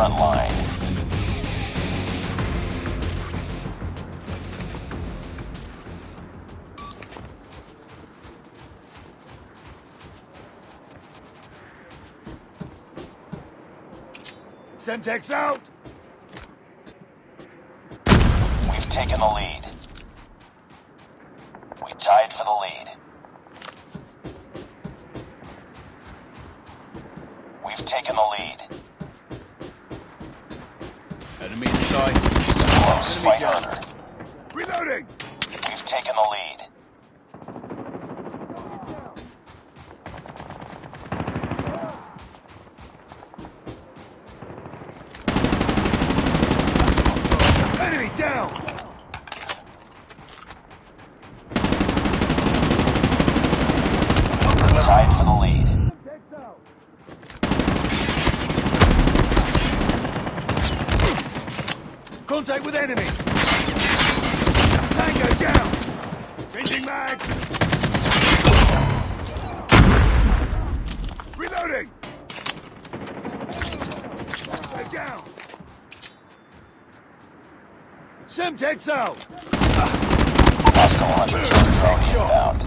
front line. Semtex out! We've taken the lead. We tied for the lead. We've taken the lead. Enemy in sight. Close. Enemy Fight down. harder. Reloading! We've taken the lead. Contact with enemy! Tango down! Changing mag! Reloading! They're down! Semtex out! Hostile hunter killer drone inbound.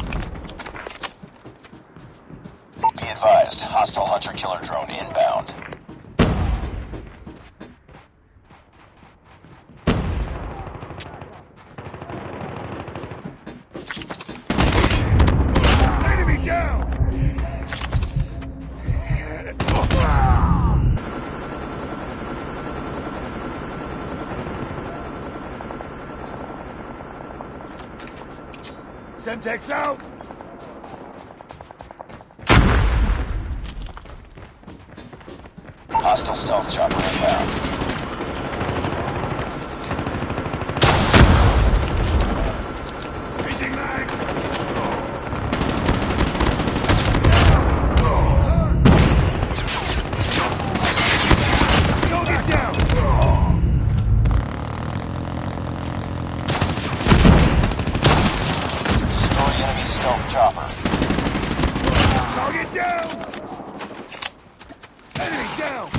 Be advised, hostile hunter killer drone inbound. Enemy down! Semtex out! Hostile stealth chopper inbound. Changing mag! Target down! Destroy enemy stealth chopper. Target down! Enemy down!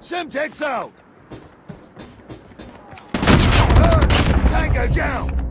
Semtex out! Tango down!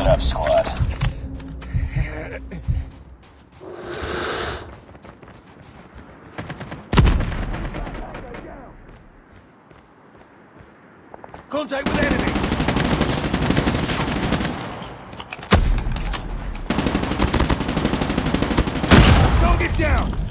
It up, squad. Contact with enemy! Target down!